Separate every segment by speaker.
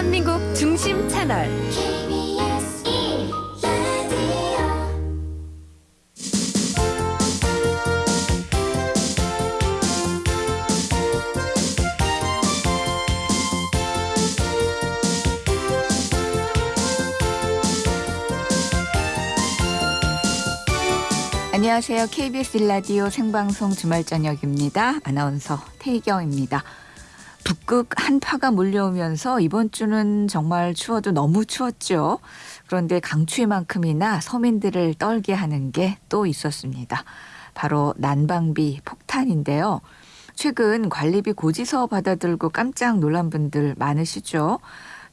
Speaker 1: 대한민국 중심 채널
Speaker 2: KBS 1라디오
Speaker 3: 안녕하세요. KBS 일라디오 생방송 주말 저녁입니다. 아나운서 태희경입니다. 북극 한파가 몰려오면서 이번 주는 정말 추워도 너무 추웠죠. 그런데 강추위만큼이나 서민들을 떨게 하는 게 또 있었습니다. 바로 난방비 폭탄인데요. 최근 관리비 고지서 받아들고 깜짝 놀란 분들 많으시죠.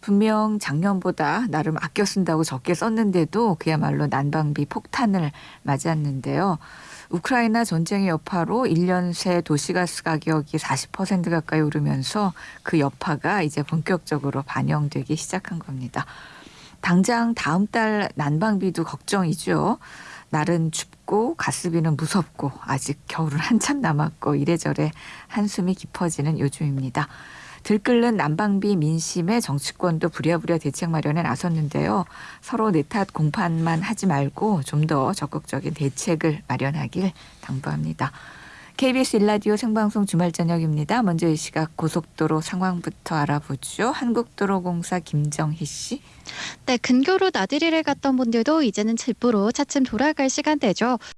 Speaker 3: 분명 작년보다 나름 아껴 쓴다고 적게 썼는데도 그야말로 난방비 폭탄을 맞았는데요. 우크라이나 전쟁의 여파로 1년 새 도시가스 가격이 40% 가까이 오르면서 그 여파가 이제 본격적으로 반영되기 시작한 겁니다. 당장 다음 달 난방비도 걱정이죠. 날은 춥고 가스비는 무섭고 아직 겨울은 한참 남았고 이래저래 한숨이 깊어지는 요즘입니다. 들끓는 난방비 민심에 정치권도 부랴부랴 대책 마련에 나섰는데요. 서로 내 탓 공판만 하지 말고 좀 더 적극적인 대책을 마련하길 당부합니다. KBS 일라디오 생방송 주말 저녁입니다. 먼저 이 시각 고속도로 상황부터 알아보죠. 한국도로공사 김정희 씨.
Speaker 4: 네, 근교로 나들이를 갔던 분들도 이제는 집으로 차츰 돌아갈 시간대죠.